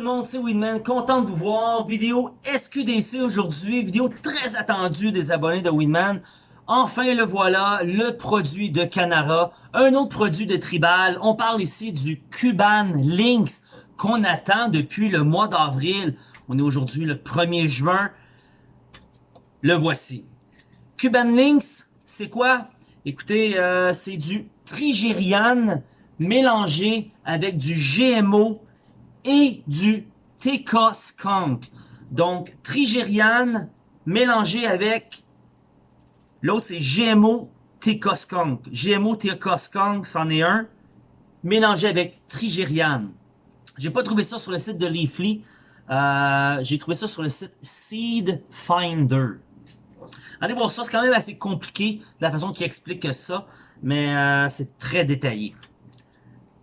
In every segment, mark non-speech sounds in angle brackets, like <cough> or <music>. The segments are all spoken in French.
le monde, c'est Winman, content de vous voir. Vidéo SQDC aujourd'hui, vidéo très attendue des abonnés de Winman. Enfin le voilà, le produit de Canara, un autre produit de Tribal. On parle ici du Cuban Lynx qu'on attend depuis le mois d'avril. On est aujourd'hui le 1er juin. Le voici. Cuban Lynx, c'est quoi? Écoutez, euh, c'est du Trigérian mélangé avec du GMO et du TK Skunk. Donc, Trigérian mélangé avec l'autre c'est GMO TK Skunk. GMO TK Skunk, c'en est un, mélangé avec Trigérian. J'ai pas trouvé ça sur le site de Leafly. Euh, J'ai trouvé ça sur le site Seed Finder. Allez voir ça, c'est quand même assez compliqué la façon qu'il explique ça, mais euh, c'est très détaillé.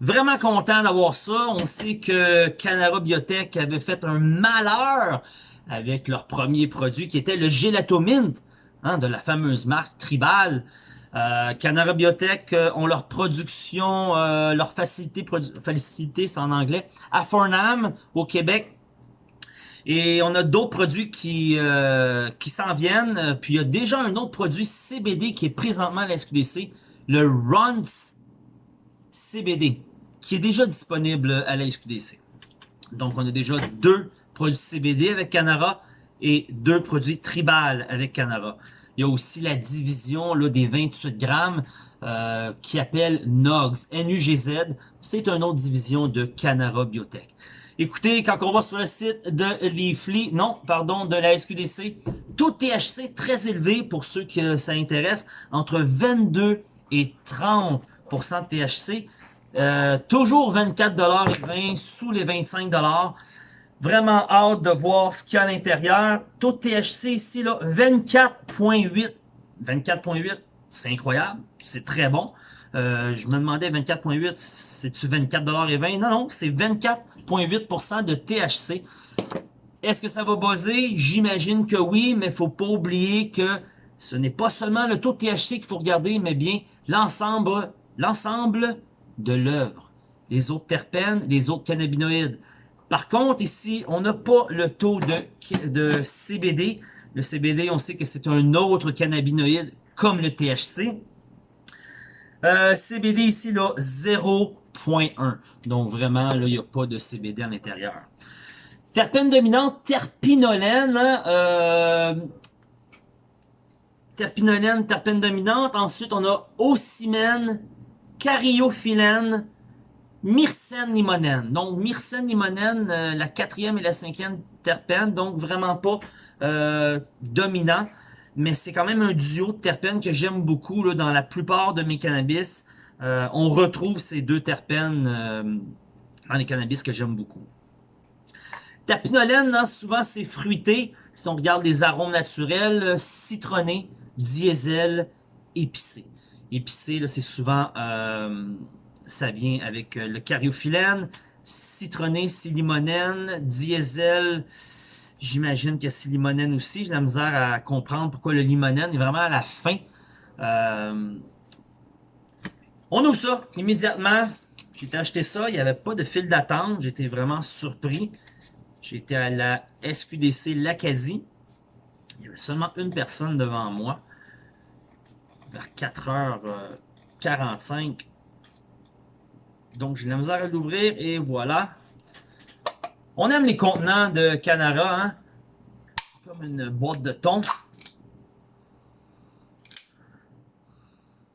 Vraiment content d'avoir ça. On sait que Canara Biotech avait fait un malheur avec leur premier produit qui était le Gelatomint hein, de la fameuse marque Tribal. Euh, Canara Biotech euh, ont leur production, euh, leur facilité, facilité c'est en anglais, à Farnham, au Québec. Et on a d'autres produits qui, euh, qui s'en viennent. Puis il y a déjà un autre produit CBD qui est présentement à la SQDC, le Runs CBD qui est déjà disponible à la SQDC. Donc, on a déjà deux produits CBD avec Canara et deux produits Tribal avec Canara. Il y a aussi la division là, des 28 grammes euh, qui appelle NUGZ, N-U-G-Z. C'est une autre division de Canara Biotech. Écoutez, quand on va sur le site de Leafly, non, pardon, de la SQDC, taux THC très élevé pour ceux que ça intéresse, entre 22 et 30% de THC. Euh, toujours 24,20$ sous les 25$. Vraiment hâte de voir ce qu'il y a à l'intérieur. Taux de THC ici, là, 24.8. 24.8, c'est incroyable. C'est très bon. Euh, je me demandais 24.8, c'est-tu 24,20$? Non, non, c'est 24.8% de THC. Est-ce que ça va buzzer? J'imagine que oui, mais faut pas oublier que ce n'est pas seulement le taux de THC qu'il faut regarder, mais bien l'ensemble l'ensemble de l'œuvre, les autres terpènes, les autres cannabinoïdes. Par contre, ici, on n'a pas le taux de, CBD. Le CBD, on sait que c'est un autre cannabinoïde comme le THC. Euh, CBD ici, là, 0.1. Donc vraiment, là, il n'y a pas de CBD à l'intérieur. Terpène dominante, terpinolène. Hein, euh, terpinolène, terpène dominante. Ensuite, on a ocimène, cariophyllène, myrcène limonène. Donc, myrcène limonène, euh, la quatrième et la cinquième terpène, donc vraiment pas euh, dominant, mais c'est quand même un duo de terpènes que j'aime beaucoup là, dans la plupart de mes cannabis. Euh, on retrouve ces deux terpènes dans les cannabis que j'aime beaucoup. Terpinolène, souvent c'est fruité. Si on regarde les arômes naturels, citronné, diesel, épicé. Épicé, c'est souvent, euh, ça vient avec euh, le cariophyllène, citronné, limonène, diesel, j'imagine que c'est limonène aussi. J'ai la misère à comprendre pourquoi le limonène est vraiment à la fin. Euh, on ouvre ça immédiatement. J'ai acheté ça, il n'y avait pas de fil d'attente. J'étais vraiment surpris. J'étais à la SQDC L'Acadie. Il y avait seulement une personne devant moi vers 4h45. Donc, j'ai la misère à l'ouvrir et voilà. On aime les contenants de Canara, hein? Comme une boîte de thon.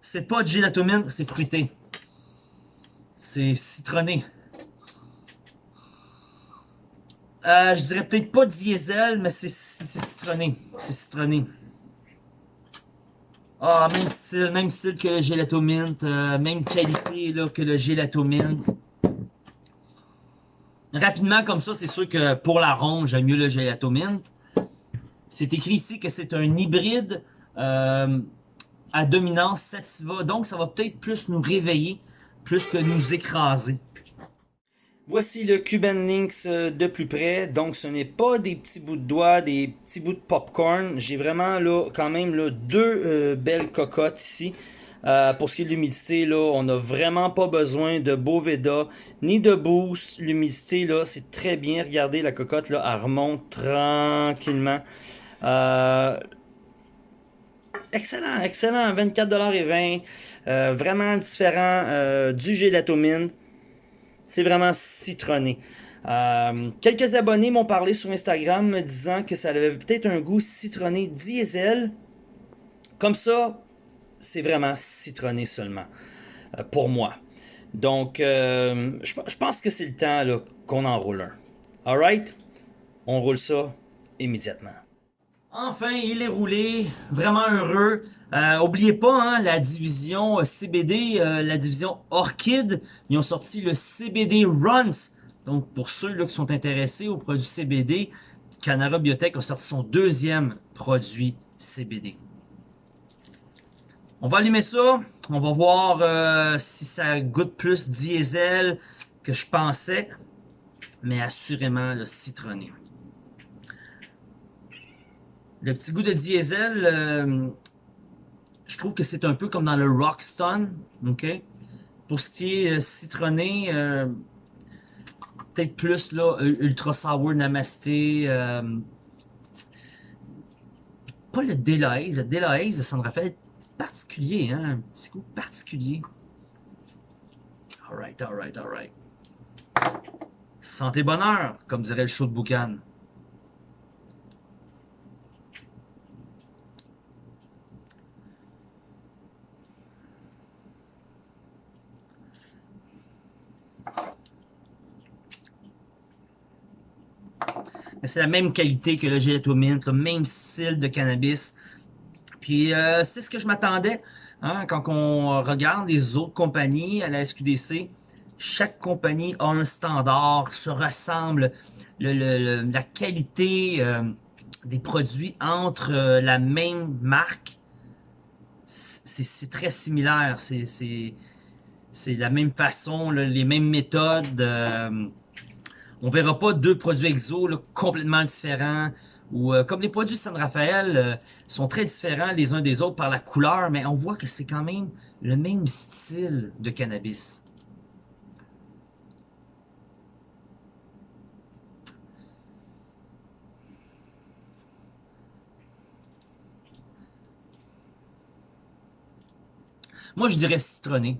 C'est pas de gélatomine, c'est fruité. C'est citronné. Euh, je dirais peut-être pas diesel, mais c'est citronné. C'est citronné. Ah, même style, même style que le Gelato Mint, euh, même qualité là, que le Gelato Mint. Rapidement comme ça, c'est sûr que pour la ronde, j'aime mieux le Gelato Mint. C'est écrit ici que c'est un hybride euh, à dominance sativa, donc ça va peut-être plus nous réveiller, plus que nous écraser. Voici le Cuban Links euh, de plus près. Donc, ce n'est pas des petits bouts de doigts, des petits bouts de popcorn. J'ai vraiment quand même deux euh, belles cocottes ici. Euh, pour ce qui est de l'humidité, on n'a vraiment pas besoin de Boveda ni de boost. L'humidité, là, c'est très bien. Regardez, la cocotte, là, elle remonte tranquillement. Excellent, excellent. 24,20$. Euh, vraiment différent du gélatomine. C'est vraiment citronné. Euh, quelques abonnés m'ont parlé sur Instagram me disant que ça avait peut-être un goût citronné diesel. Comme ça, c'est vraiment citronné seulement, euh, pour moi. Donc, euh, je, pense que c'est le temps qu'on en roule un. Alright? On roule ça immédiatement. Enfin, il est roulé, vraiment heureux. Euh, oubliez pas, hein, la division CBD, la division Orchid, ils ont sorti le CBD Runs. Donc, pour ceux qui sont intéressés aux produits CBD, Canara Biotech a sorti son deuxième produit CBD. On va allumer ça. On va voir euh, si ça goûte plus diesel que je pensais. Mais assurément le citronné. Le petit goût de diesel, euh, je trouve que c'est un peu comme dans le Rockstone. ok? Pour ce qui est euh, citronné, peut-être plus là, Ultra Sour Namasté. pas le Delahaze. Le Delahaze, ça me rappelle particulier, hein? Un petit goût particulier. Alright, alright, alright. Santé bonheur, comme dirait le show de Boucan. Mais c'est la même qualité que le gelatomine, le même style de cannabis. Puis euh, c'est ce que je m'attendais. Hein, quand on regarde les autres compagnies à la SQDC, chaque compagnie a un standard, se ressemble. la qualité euh, des produits entre euh, la même marque, c'est très similaire. C'est la même façon, les mêmes méthodes. On verra pas deux produits exo complètement différents ou euh, comme les produits San Rafael euh, sont très différents les uns des autres par la couleur, mais on voit que c'est quand même le même style de cannabis. Moi, je dirais citronné.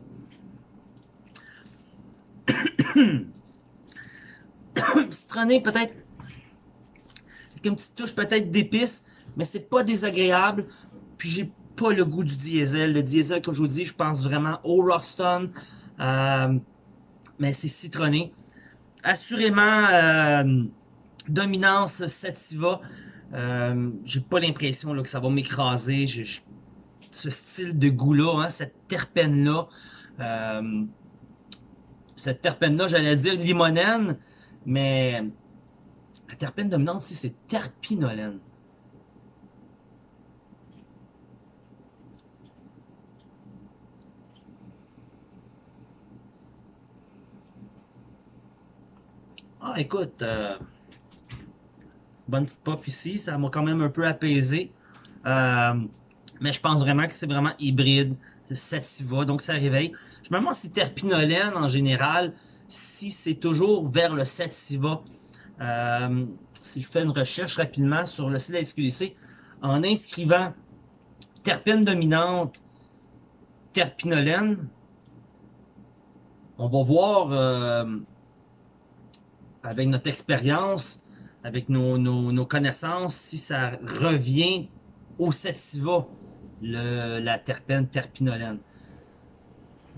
<coughs> <coughs> <coughs> <coughs> citronné, peut-être une petite touche peut-être d'épices, mais c'est pas désagréable. Puis j'ai pas le goût du diesel. Le diesel, comme je vous dis, je pense vraiment au Rockstone. Euh, mais c'est citronné. Assurément, euh, dominance sativa. Euh, j'ai pas l'impression que ça va m'écraser. Ce style de goût-là, hein, cette terpène-là. cette terpène-là, j'allais dire limonène, mais la terpène dominante ici, c'est terpinolène. Ah, écoute, euh, bonne petite puff ici, ça m'a quand même un peu apaisé. Euh, mais je pense vraiment que c'est vraiment hybride, sativa, donc ça réveille. Je me demande si terpinolène, en général, si c'est toujours vers le sativa, euh, si je fais une recherche rapidement sur le site de la SQDC, en inscrivant terpène dominante, terpinolène, on va voir euh, avec notre expérience, avec nos, connaissances, si ça revient au sativa, le, la terpène terpinolène.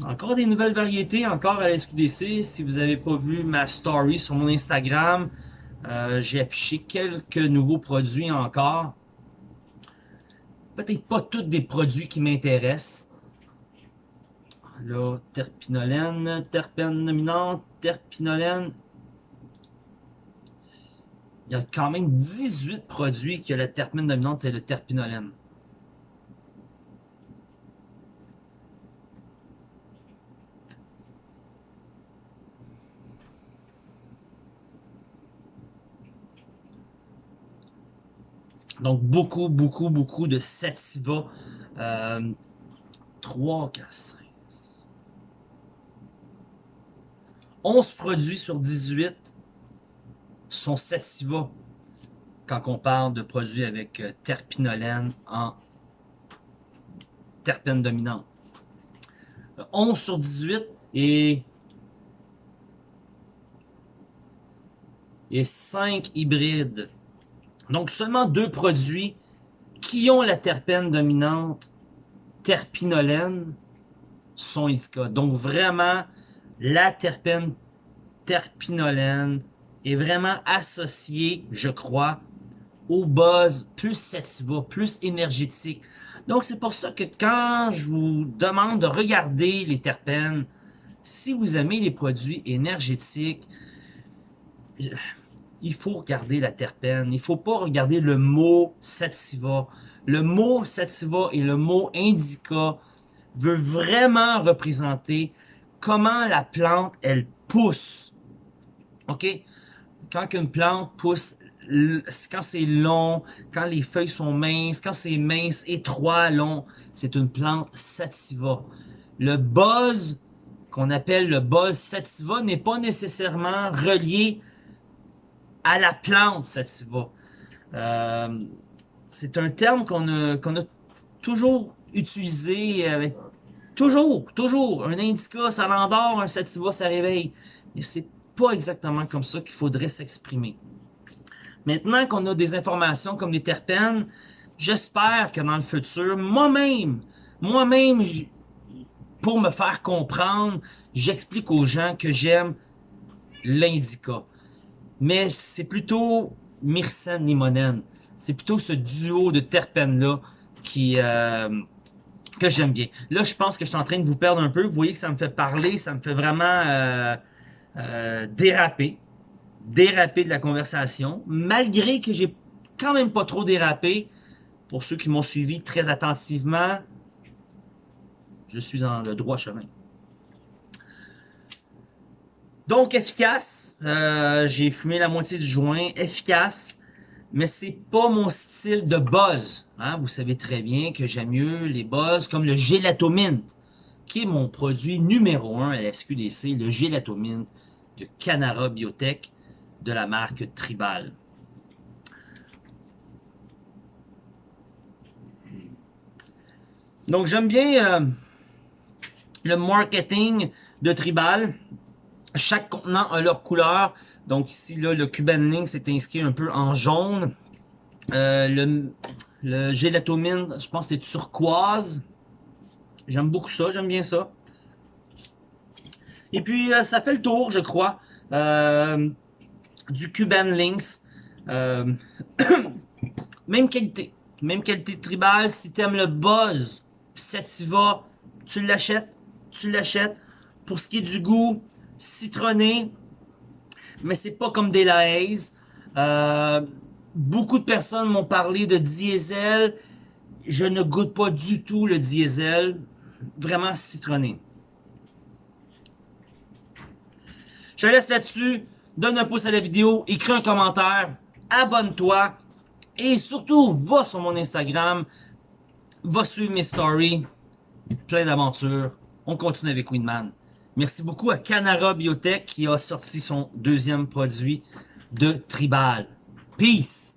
Encore des nouvelles variétés, encore à la SQDC. Si vous n'avez pas vu ma story sur mon Instagram, euh, j'ai affiché quelques nouveaux produits encore. Peut-être pas tous des produits qui m'intéressent. Là, terpinolène, terpène dominante, terpinolène. Il y a quand même 18 produits ont la terpène dominante, c'est le terpinolène. Donc beaucoup, beaucoup, beaucoup de sativa. Euh, 3, 4, 5. 11 produits sur 18 sont sativa quand on parle de produits avec euh, terpinolène en terpène dominante. 11 sur 18 et, et 5 hybrides. Donc seulement deux produits qui ont la terpène dominante terpinolène sont indica. Donc vraiment, la terpène terpinolène est vraiment associée, je crois, au buzz plus sativa, plus énergétique. Donc c'est pour ça que quand je vous demande de regarder les terpènes, si vous aimez les produits énergétiques, il faut regarder la terpène. Il faut pas regarder le mot sativa. Le mot sativa et le mot indica veut vraiment représenter comment la plante, elle pousse. OK? Quand une plante pousse, quand c'est long, quand les feuilles sont minces, quand c'est mince, étroit, long, c'est une plante sativa. Le buzz, qu'on appelle le buzz sativa, n'est pas nécessairement relié à la plante sativa. Euh, c'est un terme qu'on a, toujours utilisé avec toujours, toujours. Un indica, ça l'endort, un sativa, ça réveille. Mais c'est pas exactement comme ça qu'il faudrait s'exprimer. Maintenant qu'on a des informations comme les terpènes, j'espère que dans le futur, moi-même, moi-même, pour me faire comprendre, j'explique aux gens que j'aime l'indica. Mais c'est plutôt myrcène limonène. C'est plutôt ce duo de terpènes-là qui euh, que j'aime bien. Là, je pense que je suis en train de vous perdre un peu. Vous voyez que ça me fait parler, ça me fait vraiment euh, euh, déraper déraper de la conversation, malgré que j'ai quand même pas trop dérapé. Pour ceux qui m'ont suivi très attentivement, je suis dans le droit chemin. Donc efficace, euh, j'ai fumé la moitié du joint, efficace, mais c'est pas mon style de buzz. Hein? Vous savez très bien que j'aime mieux les buzz comme le Gelatomint, qui est mon produit numéro un à la SQDC, le Gelatomint de Canara Biotech de la marque Tribal. Donc j'aime bien euh, le marketing de Tribal. Chaque contenant a leur couleur. Donc ici, là, le Cuban Link c'est inscrit un peu en jaune. Euh, le, gélatomine, je pense c'est turquoise. J'aime beaucoup ça, j'aime bien ça. Et puis, euh, ça fait le tour, je crois. Euh, du Cuban. Euh, <coughs> même qualité. Même qualité tribal. Si t'aimes le buzz sativa, tu l'achètes. Tu l'achètes. Pour ce qui est du goût, citronné. Mais c'est pas comme des. Euh, beaucoup de personnes m'ont parlé de diesel. Je ne goûte pas du tout le diesel. Vraiment citronné. Je laisse là-dessus donne un pouce à la vidéo, écris un commentaire, abonne-toi et surtout, va sur mon Instagram, va suivre mes stories, plein d'aventures. On continue avec Winman. Merci beaucoup à Canara Biotech qui a sorti son deuxième produit de Tribal. Peace!